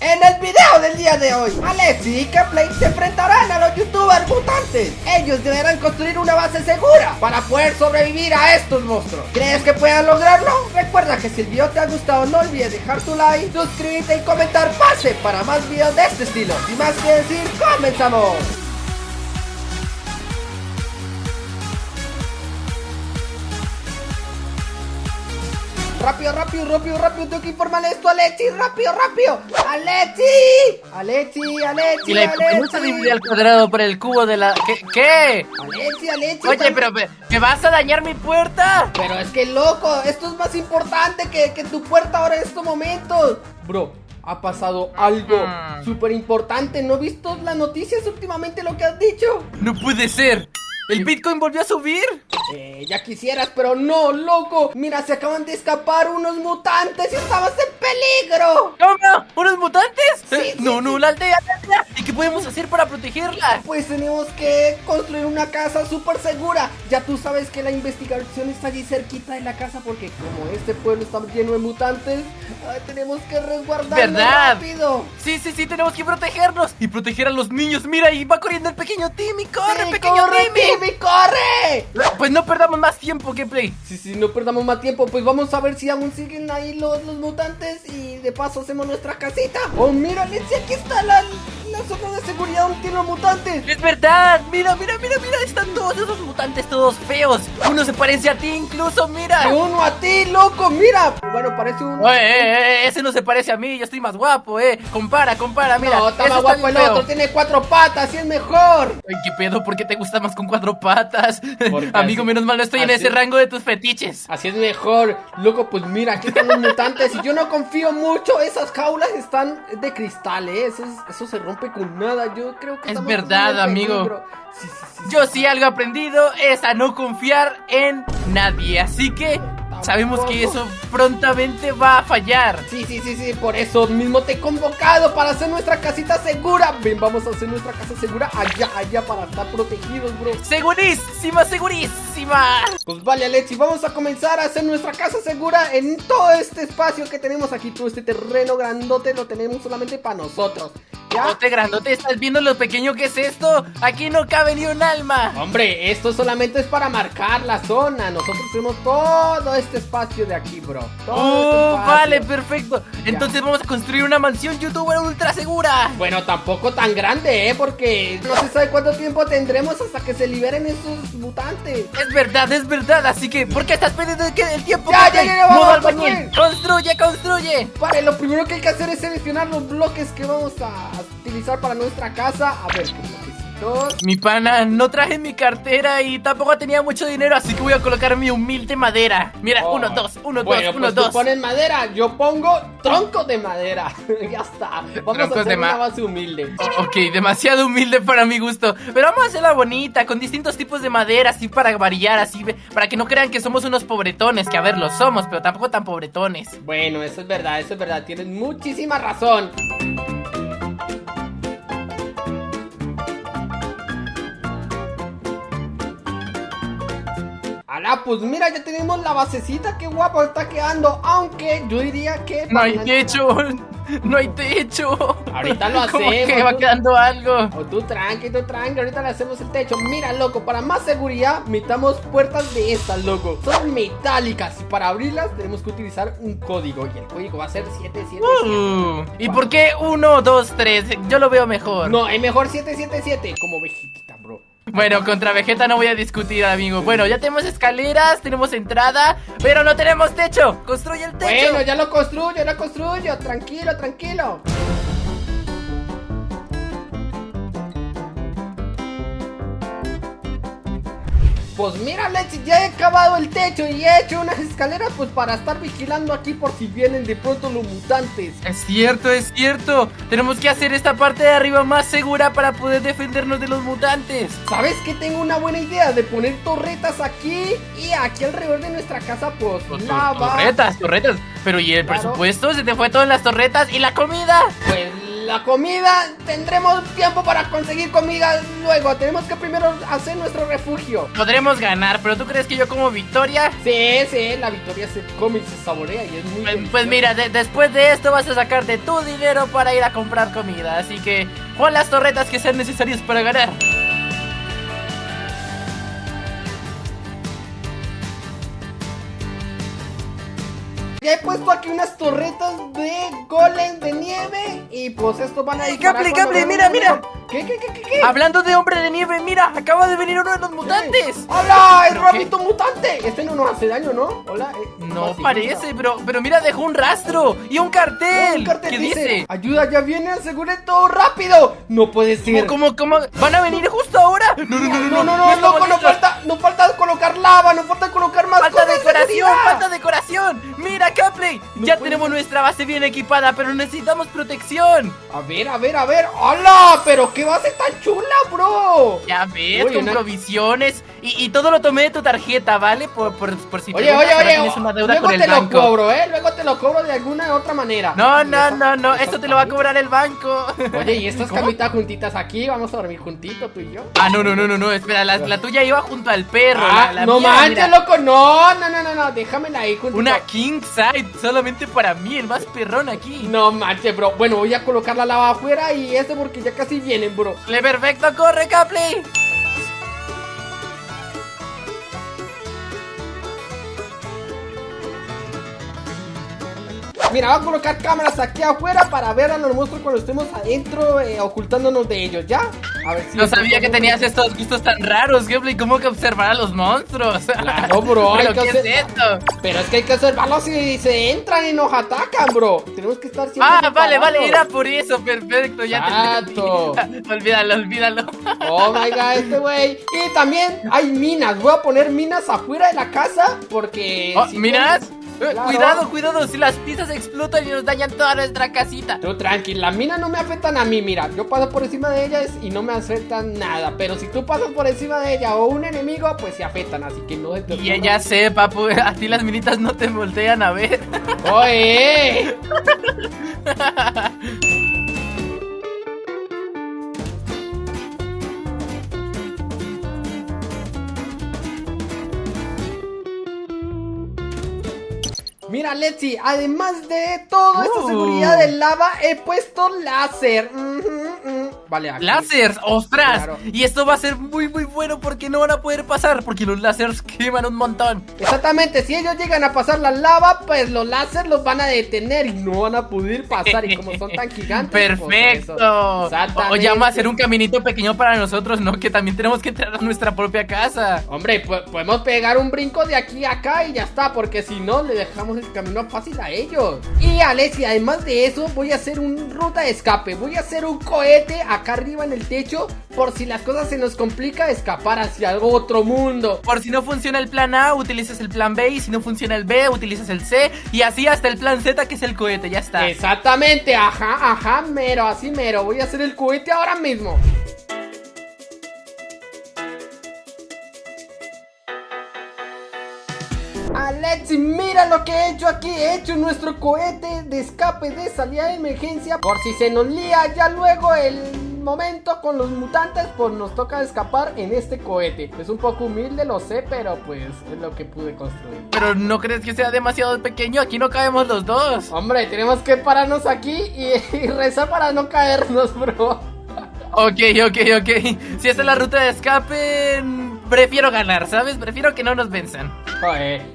En el video del día de hoy, Alexi y Keplay se enfrentarán a los youtubers mutantes. Ellos deberán construir una base segura para poder sobrevivir a estos monstruos. ¿Crees que puedan lograrlo? Recuerda que si el video te ha gustado no olvides dejar tu like, suscribirte y comentar pase para más videos de este estilo. Sin más que decir, comenzamos. Rápido, rápido, rápido, rápido, tengo que informarle esto a Alexi, rápido, rápido. Alexi, Alexi, Alexi, Y la Alexi. divide al cuadrado por el cubo de la... ¿Qué? ¿Qué? Alexi, Alexi. Oye, pero me, ¿me vas a dañar mi puerta? Pero es que loco, esto es más importante que, que tu puerta ahora en estos momentos. Bro, ha pasado algo Mm. súper importante. ¿No has visto las noticias últimamente lo que has dicho? No puede ser. ¿El Bitcoin volvió a subir? Eh, ya quisieras, pero no, loco. Mira, se acaban de escapar unos mutantes y estamos en peligro. ¿Cómo? ¿Unos mutantes? Sí, Eh, sí, no, sí. no, la aldea, la aldea. ¿Y qué podemos hacer para protegerla? Pues tenemos que construir una casa súper segura. Ya tú sabes que la investigación está allí cerquita de la casa porque como este pueblo está lleno de mutantes, ay, tenemos que resguardarnos ¿Verdad? rápido. Sí, sí, sí, tenemos que protegernos y proteger a los niños. Mira, ahí va corriendo el pequeño Timmy. ¡Corre, pequeño corre, Timmy! Timmy, corre! Pues no perdamos más tiempo, Gameplay. Sí, sí, no perdamos más tiempo, pues vamos a ver si aún siguen ahí los, los mutantes y de paso hacemos nuestra casita. Oh, mira, Alexia, aquí está la, la seguridad tienen los mutantes. Es verdad, mira, mira, mira, mira, están todos esos mutantes todos feos. Uno se parece a ti incluso, mira. uno a ti, loco, mira. Bueno, parece un... Oye, eh, eh, ese no se parece a mí, yo estoy más guapo, eh. Compara, compara, mira. no, está más guapo el feo. otro, tiene cuatro patas y es mejor. Ay, qué pedo, ¿por qué te gusta más con cuatro patas? Amigo, así- menos mal no estoy en así- ese rango de tus fetiches. Así es mejor, loco, pues mira, aquí están los mutantes y yo no confío mucho, esas jaulas están de cristal, eh, eso, es- eso se rompe con nada, yo creo que Es estamos verdad, amigo. Sí, sí, sí. Yo sí algo he aprendido es a no confiar en nadie, así que sabemos que eso prontamente va a fallar. Sí, sí, sí, sí, por eso mismo te he convocado para hacer nuestra casita segura. Ven, vamos a hacer nuestra casa segura allá, allá para estar protegidos, bro. Segurísima, segurísima. Pues vale, Alexi, vamos a comenzar a hacer nuestra casa segura en todo este espacio que tenemos aquí. Todo este terreno grandote lo tenemos solamente para nosotros. ¿Ya? Grandote, grandote, ¿estás viendo lo pequeño que es esto? Aquí no cabe ni un alma. Hombre, esto solamente es para marcar la zona. Nosotros tenemos todo este espacio de aquí, bro. Todo este Oh, vale, perfecto. Entonces vamos a construir una mansión youtuber ultra segura. Bueno, tampoco tan grande, ¿eh? Porque no se sabe cuánto tiempo tendremos hasta que se liberen esos mutantes. Es verdad, es verdad. Así que, ¿por qué estás perdiendo el, tiempo? Ya, Pepe? ya, ya, vamos albañil. Construye, construye. Vale, lo primero que hay que hacer es seleccionar los bloques que vamos a utilizar para nuestra casa. A ver, ¿qué bloquecitos? Mi pana, no traje mi cartera y tampoco tenía mucho dinero, así que voy a colocar mi humilde madera. Mira, Oh, uno, dos, uno, bueno, dos, uno, pues tú dos. pones madera, yo pongo troncos de madera. ya está. Vamos Troncos a hacer una base humilde. Oh, ok, demasiado humilde para mi gusto. Pero vamos a hacerla bonita, con distintos tipos de madera, así para variar, así para que no crean que somos unos pobretones, que a ver, lo somos, pero tampoco tan pobretones. Bueno, eso es verdad, eso es verdad. Tienes muchísima razón. Pues mira, ya tenemos la basecita, qué guapo está quedando. Aunque yo diría que. No hay techo, no hay techo. Ahorita lo Como que hacemos, va tú- quedando algo. O tú tranqui, tú tranqui, ahorita le hacemos el techo. Mira, loco, para más seguridad, metamos puertas de estas, loco. Son metálicas y para abrirlas tenemos que utilizar un código. Y el código va a ser 777. Uh, ¿Y por qué uno, dos, tres? Yo lo veo mejor. No, es mejor 777, como bro. Bueno, contra Vegeta no voy a discutir, amigo. Bueno, ya tenemos escaleras, tenemos entrada, pero no tenemos techo. Construye el techo. Bueno, ya lo construyo, ya lo construyo. Tranquilo, tranquilo. Pues mira, Lexi, ya he acabado el techo y he hecho unas escaleras pues para estar vigilando aquí por si vienen de pronto los mutantes. Es cierto, es cierto. Tenemos que hacer esta parte de arriba más segura para poder defendernos de los mutantes. ¿Sabes que tengo una buena idea de poner torretas aquí y aquí alrededor de nuestra casa pues tor- lava? Torretas, torretas. Pero ¿y el Claro. presupuesto? Se te fue todo en las torretas y la comida. Pues la comida, tendremos tiempo para conseguir comida luego. Tenemos que primero hacer nuestro refugio. Podremos ganar, pero ¿tú crees que yo como victoria? Sí, sí, la victoria se come y se saborea y es muy Pues, pues mira, de- después de esto vas a sacarte tu dinero para ir a comprar comida. Así que pon las torretas que sean necesarias para ganar. Ya he puesto aquí unas torretas de goles de nieve y pues estos van a Ey, Caple, Caple, mira, un- ¿Qué, qué, qué, qué, qué? Hablando de hombre de nieve, mira, acaba de venir uno de los mutantes. ¡Hola! ¡El ¿Pero rabito mutante! Este no nos hace daño, ¿no? Hola. eh, No parece, pero, pero mira, dejó un rastro y un cartel. Un cartel ¿Qué dice, dice? Ayuda, ya viene, asegure todo rápido. No puede ser. ¿Cómo, cómo, cómo? ¿Van a venir justo ahora? No, no, No, no, no, no, loco, no listos. falta, no falta colocar lava, no falta colocar más Falta cosas de decoración, falta decoración. Mira, Capley, No ya tenemos ser. nuestra base bien equipada, pero necesitamos protección. A ver, a ver, a ver. ¡Hola! Pero qué base tan chula, bro. Ya ves, Uy, con una- provisiones y, y todo lo tomé de tu tarjeta, ¿vale? Por, por, por si Oye, oye, oye, tienes una deuda luego con el te lo cobro, ¿eh? Luego te lo cobro de alguna otra manera. No, no, no, no, esto te lo va a cobrar el banco. Oye, ¿y estas camitas juntitas aquí? ¿Vamos a dormir juntitos tú y yo? Ah, no, no, no, no, no, espera, la, la tuya iba junto al perro. Ah, la, la no mía, manches, mira, loco, no, no, no, no, no, déjamela ahí juntito. Una king side, solamente para mí, el más perrón aquí. No manches, bro. Bueno, voy a colocar la lava afuera y esto porque ya casi vienen, bro. Le perfecto, corre, Capley. Mira, voy a colocar cámaras aquí afuera para ver a los monstruos cuando estemos adentro eh, ocultándonos de ellos, ¿ya? A ver si... No sabía que tenías estos gustos tan raros, Capley. ¿Cómo que observar a los monstruos? Claro, bro, hay ¿Pero que hacer- es esto? Pero es que hay que observarlos si se entran y nos atacan, bro. Tenemos que estar siempre Ah, vale, vale, era por eso, perfecto, ya te olvídalo, olvídalo. Oh my god, este güey. Y también hay minas. Voy a poner minas afuera de la casa porque. Oh, Eh, Claro. Cuidado, cuidado, si las pizzas explotan y nos dañan toda nuestra casita. Tú tranquila, las minas no me afectan a mí, mira, yo paso por encima de ellas y no me afectan nada, pero si tú pasas por encima de ella o un enemigo, pues se afectan, así que no te Y ya sé, papu, a ti las minitas no te voltean a ver. ¡Oye! Mira, Letzi, además de toda esta Uh. seguridad del lava, he puesto láser. Vale, aquí. ¡Láseres! ¡Ostras! Claro. Y esto va a ser muy, muy bueno porque no van a poder pasar, porque los láseres queman un montón. Exactamente, si ellos llegan a pasar la lava, pues los láser los van a detener y no van a poder pasar. Y como son tan gigantes, pues, ¡Perfecto! eso. o, ya vamos a hacer un caminito pequeño para nosotros, ¿no? Que también tenemos que entrar a nuestra propia casa. Hombre, po- podemos pegar un brinco de aquí a acá y ya está, porque si no, le dejamos el camino fácil a ellos. Y Alessia, además de eso, voy a hacer un ruta de escape. Voy a hacer un cohete acá arriba en el techo, por si las cosas se nos complica, escapar hacia otro mundo. Por si no funciona el plan A, utilizas el plan B. Y si no funciona el B, utilizas el C. Y así hasta el plan Z, que es el cohete. Ya está. Exactamente, ajá, ajá, mero, así mero. Voy a hacer el cohete ahora mismo. Alexi, mira lo que he hecho aquí. He hecho nuestro cohete de escape de salida de emergencia. Por si se nos lía ya luego el momento con los mutantes, pues nos toca escapar en este cohete. Es un poco humilde, lo sé, pero pues es lo que pude construir. Pero no crees que sea demasiado pequeño. Aquí no cabemos los dos. Hombre, tenemos que pararnos aquí y, y rezar para no caernos, bro. Ok, ok, ok. Si esta es la ruta de escape, prefiero ganar, ¿sabes? Prefiero que no nos venzan.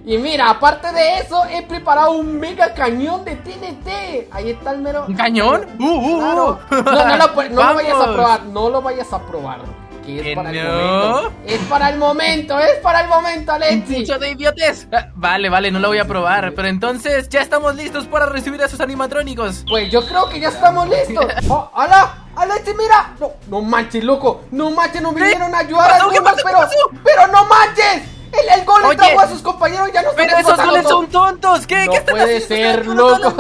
Y mira, aparte de eso, he preparado un mega cañón de TNT. Ahí está el mero. ¿Un cañón? ¡Uh, uh, Claro. uh! No, no, lo, pu- no lo vayas a probar. No lo vayas a probar. Que es ¿Que para el momento. Es para el momento, es para el momento, Alexi. ¡Mucho de idiotes! Vale, vale, no lo voy a probar. Pero entonces, ya estamos listos para recibir a sus animatrónicos. Pues yo creo que ya estamos listos. Oh, ¡Hala! ¡Alexi, mira! No, no manches, loco. No manches, nos vinieron a ayudar? ¿Qué algunos, pero. ¡Pero no manches! El, el gol Oye. trajo a sus compañeros ya no ¡Pero esos goles son tontos! ¿Qué? No ¿Qué están puede haciendo? ser, loco.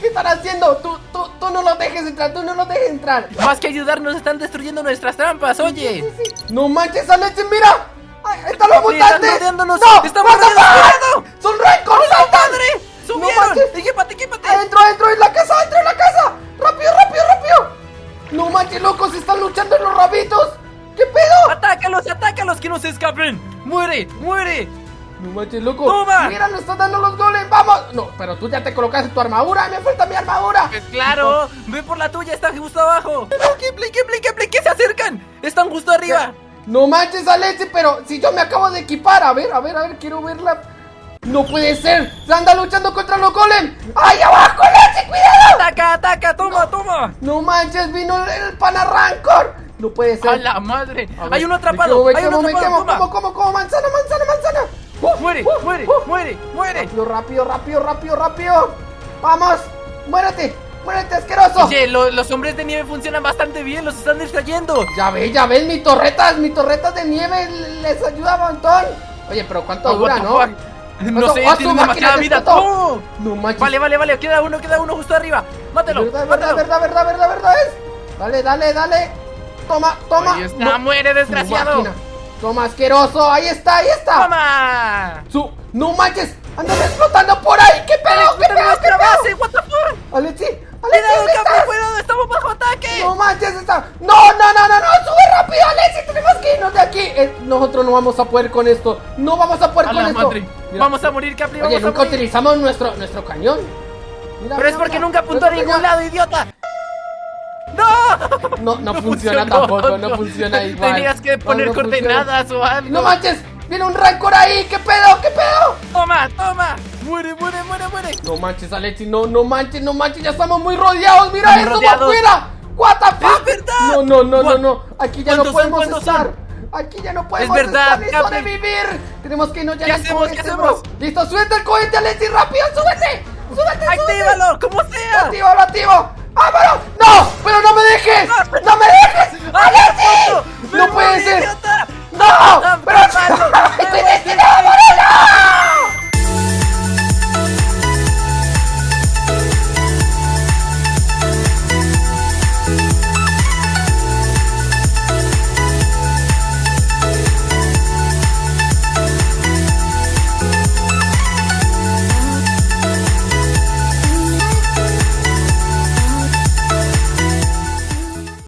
¿Qué están haciendo? Tú, tú, tú no los dejes entrar, tú no los dejes entrar. Más que ayudarnos, están destruyendo nuestras trampas, oye. No manches, Alexi, mira. Ay, ¡Están los Papi, están mutantes! rodeándonos, ¡No! rodeándonos, fuck! ¡Son récords! ¡Madre! No ¡Subieron! manches. ¡Equípate, equípate! ¡Adentro, adentro! ¡En la casa, adentro en la manches, locos, están luchando en los rabitos. ¿Qué pedo? ¡Atácalos, atácalos, que no se escapen! ¡Muere, muere! No manches, loco. ¡Toma! Mira, nos están dando los goles. ¡Vamos! No, pero tú ya te colocaste tu armadura. Me falta mi armadura. Pues claro, ve por la tuya, está justo abajo. ¡Kipley, Kipley, Kipley! ¡Que se acercan! ¡Están justo arriba! No manches, Alexi, pero si yo me acabo de equipar. A ver, a ver, a ver, quiero verla. No puede ser. Se anda luchando contra los golem. ¡Ahí abajo, Alexi! ¡Cuidado! ¡Ataca, ataca! ¡Toma, toma! No manches, vino el, panarrancor. No puede ser. ¡A la madre! A ver, ¡Hay uno me atrapado! quemo, me ¡Hay uno quemo, me atrapado! quemo. ¡Toma! ¿Cómo, cómo, cómo? Manzana, manzana, manzana. Uh, ¡Muere, uh, muere, uh. muere, muere! Rápido, rápido, rápido, rápido, rápido. Vamos, muérete, muérete, asqueroso. Oye, lo- los hombres de nieve funcionan bastante bien, los están distrayendo. Ya ves, ya ves, mi torretas, mi torretas de nieve les ayuda un montón. Oye, pero ¿cuánto Oh, dura, no? fuck. No ¿Cuánto- sé, ¡Ah, su tienen demasiada vida. ¡Oh! No manches. Vale, vale, vale, queda uno, queda uno justo arriba. Mátalo, verdad, verdad, verdad, verdad, verdad, verdad es. Dale, dale, dale. Toma, toma. Ahí está, No, muere, desgraciado. Toma, asqueroso. Ahí está, ahí está. ¡Toma! Su, no manches, andan explotando por ahí. ¿Qué pedo? ¿Qué ¡Explota pedo? ¿Qué pedo? base! ¡What the fuck! Alexi, ¡Cuidado, ¿dónde Capri, estás? cuidado! ¡Estamos bajo ataque! No manches, está. No, no, no, no, no, sube rápido, Alexi, tenemos que irnos de aquí. Eh, nosotros no vamos a poder con esto. No vamos a poder ¡A con esto. Mira, Vamos a morir, Capri, Oye, vamos a nunca morir. utilizamos nuestro, nuestro cañón. Mira, Pero es mira, porque mira. nunca apuntó a ningún lado, idiota. ¡No! No, no, funciona tampoco, no funciona igual. Tenías que No, poner no funciona. coordenadas o algo. No manches, viene un rancor ahí. ¿Qué pedo? ¿Qué pedo? Toma, toma. Muere, muere, muere, muere. No manches, Alexi, no, no manches, no manches, ya estamos muy rodeados. Mira Estamos eso, rodeados. afuera. What the fuck? verdad. No, no, no, no, ¿Cuán- no. Aquí ya no son? podemos ¿Cuántos estar. son? Aquí ya no podemos verdad, estar. Tenemos que irnos ya ¿Qué hacemos? ¿Qué hacemos? bro. Listo, súbete el cohete, Alexi, rápido, súbete. Súbete, súbete. ¡Actívalo! ¡Como sea! Activo, lo activo. ¡Vámonos! ¡No! ¡Pero no me dejes! ¡No me dejes! ¡Alexi! ¡Me ¡No puede ser! ¡No! ¡Pero no! ¡Moreno!